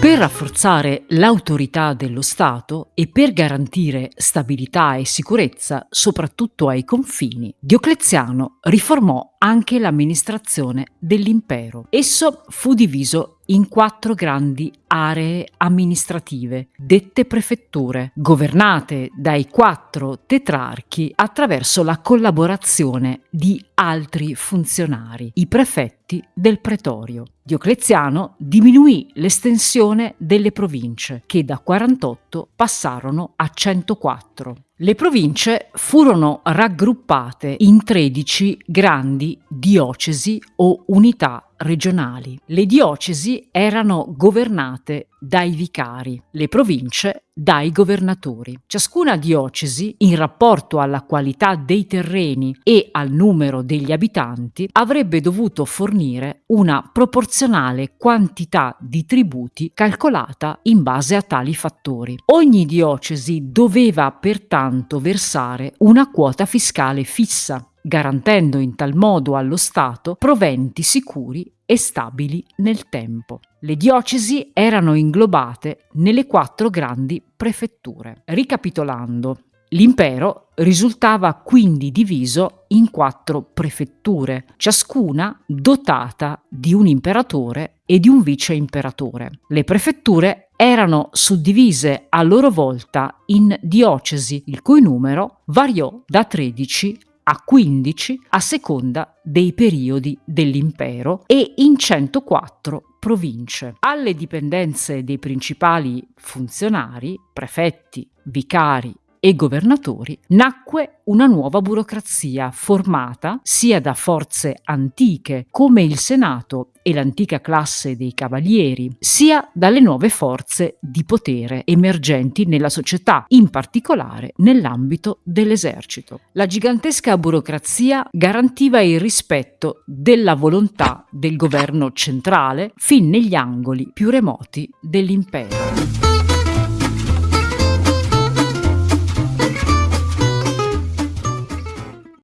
Per rafforzare l'autorità dello Stato e per garantire stabilità e sicurezza, soprattutto ai confini, Diocleziano riformò anche l'amministrazione dell'impero. Esso fu diviso in quattro grandi aree amministrative, dette prefetture, governate dai quattro tetrarchi attraverso la collaborazione di altri funzionari, i prefetti del pretorio. Diocleziano diminuì l'estensione delle province, che da 48 passarono a 104. Le province furono raggruppate in 13 grandi diocesi o unità regionali. Le diocesi erano governate dai vicari, le province dai governatori. Ciascuna diocesi, in rapporto alla qualità dei terreni e al numero degli abitanti, avrebbe dovuto fornire una proporzionale quantità di tributi calcolata in base a tali fattori. Ogni diocesi doveva pertanto versare una quota fiscale fissa garantendo in tal modo allo Stato proventi sicuri e stabili nel tempo. Le diocesi erano inglobate nelle quattro grandi prefetture. Ricapitolando, l'impero risultava quindi diviso in quattro prefetture, ciascuna dotata di un imperatore e di un vice imperatore. Le prefetture erano suddivise a loro volta in diocesi, il cui numero variò da 13 a 15 a seconda dei periodi dell'impero e in 104 province. Alle dipendenze dei principali funzionari, prefetti, vicari e governatori, nacque una nuova burocrazia formata sia da forze antiche come il Senato e l'antica classe dei cavalieri, sia dalle nuove forze di potere emergenti nella società, in particolare nell'ambito dell'esercito. La gigantesca burocrazia garantiva il rispetto della volontà del governo centrale fin negli angoli più remoti dell'impero.